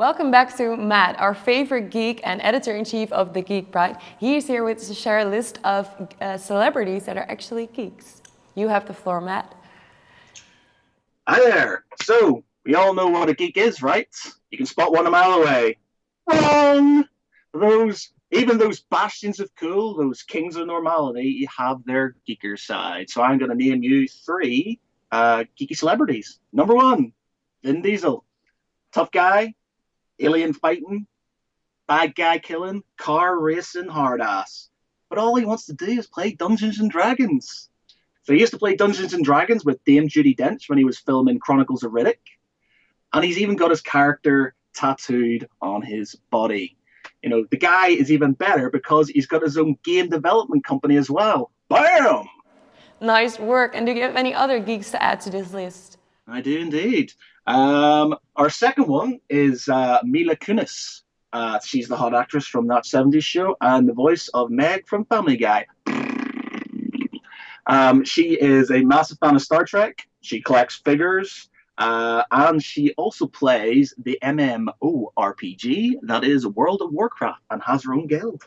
Welcome back to Matt, our favorite geek and editor-in-chief of The Geek Bride. He's here with to share a list of uh, celebrities that are actually geeks. You have the floor, Matt. Hi there. So, we all know what a geek is, right? You can spot one a mile away. Wrong! Those, even those bastions of cool, those kings of normality, have their geeker side. So I'm going to name you three uh, geeky celebrities. Number one, Vin Diesel. Tough guy, alien fighting, bad guy killing, car racing, hard ass. But all he wants to do is play Dungeons and Dragons. So he used to play Dungeons and Dragons with Dame Judi Dench when he was filming Chronicles of Riddick. And he's even got his character tattooed on his body. You know, the guy is even better because he's got his own game development company as well. Bam! Nice work. And do you have any other geeks to add to this list? I do indeed. Um, our second one is uh, Mila Kunis. Uh, she's the hot actress from that 70s show and the voice of Meg from Family Guy. Um, she is a massive fan of Star Trek. She collects figures. Uh, and she also plays the MMORPG that is World of Warcraft and has her own guild.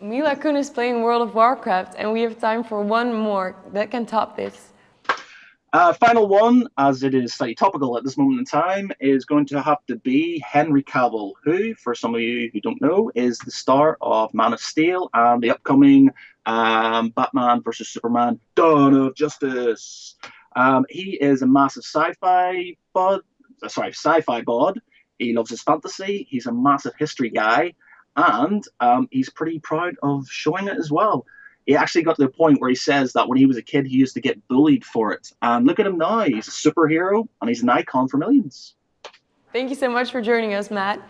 Mila Kunis playing World of Warcraft, and we have time for one more that can top this. Uh, final one, as it is slightly topical at this moment in time, is going to have to be Henry Cavill, who, for some of you who don't know, is the star of Man of Steel and the upcoming um, Batman versus Superman Dawn of Justice. Um, he is a massive sci-fi bod, uh, sorry, sci-fi bod. He loves his fantasy. He's a massive history guy, and um, he's pretty proud of showing it as well he actually got to the point where he says that when he was a kid, he used to get bullied for it. And look at him now. He's a superhero and he's an icon for millions. Thank you so much for joining us, Matt.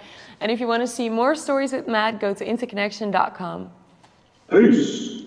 And if you want to see more stories with Matt, go to interconnection.com. Peace.